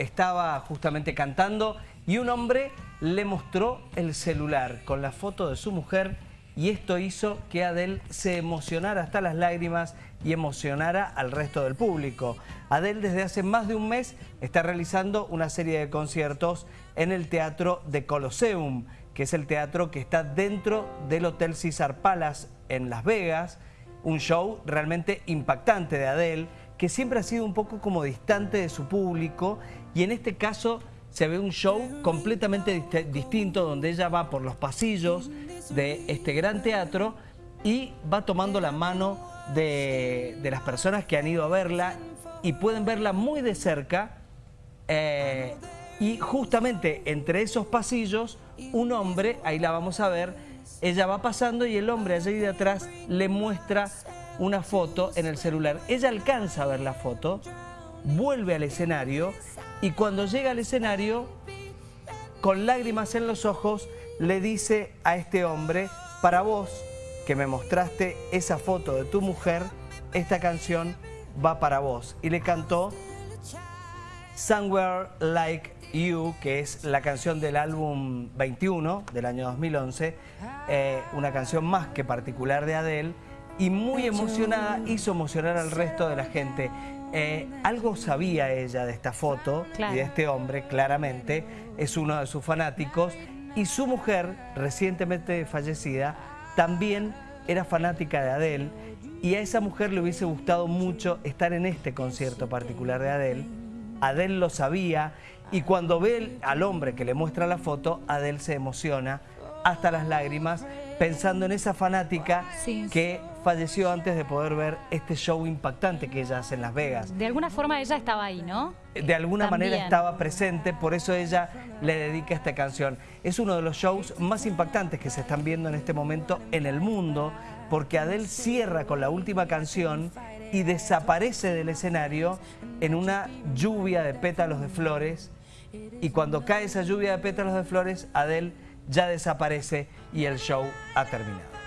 estaba justamente cantando y un hombre le mostró el celular con la foto de su mujer y esto hizo que Adele se emocionara hasta las lágrimas y emocionara al resto del público. Adele desde hace más de un mes está realizando una serie de conciertos en el Teatro de Colosseum, que es el teatro que está dentro del Hotel Caesar Palace en Las Vegas, un show realmente impactante de Adele, que siempre ha sido un poco como distante de su público y en este caso se ve un show completamente distinto donde ella va por los pasillos de este gran teatro y va tomando la mano de, las personas que han ido a verla y pueden verla muy de cerca eh, y justamente entre esos pasillos un hombre, ahí la vamos a ver, ella va pasando y el hombre allí de atrás le muestra una foto en el celular. Ella alcanza a ver la foto, vuelve al escenario y cuando llega al escenario, con lágrimas en los ojos, le dice a este hombre, para vos que me mostraste esa foto de tu mujer, esta canción va para vos. Y le cantó Somewhere Like You, que es la canción del álbum 21 del año 2011, eh, una canción más que particular de Adele, y muy emocionada hizo emocionar al resto de la gente. Eh, algo sabía ella de esta foto y de este hombre, claramente, es uno de sus fanáticos, y su mujer, recientemente fallecida, también era fanática de Adele, y a esa mujer le hubiese gustado mucho estar en este concierto particular de Adele. Adele lo sabía, y cuando ve al hombre que le muestra la foto, Adele se emociona hasta las lágrimas, pensando en esa fanática que falleció antes de poder ver este show impactante que ella hace en Las Vegas. De alguna forma ella estaba ahí, ¿no? De alguna manera estaba presente, por eso ella le dedica esta canción. Es uno de los shows más impactantes que se están viendo en este momento en el mundo, porque Adele cierra con la última canción y desaparece del escenario en una lluvia de pétalos de flores y cuando cae esa lluvia de pétalos de flores, Adele ya desaparece y el show ha terminado.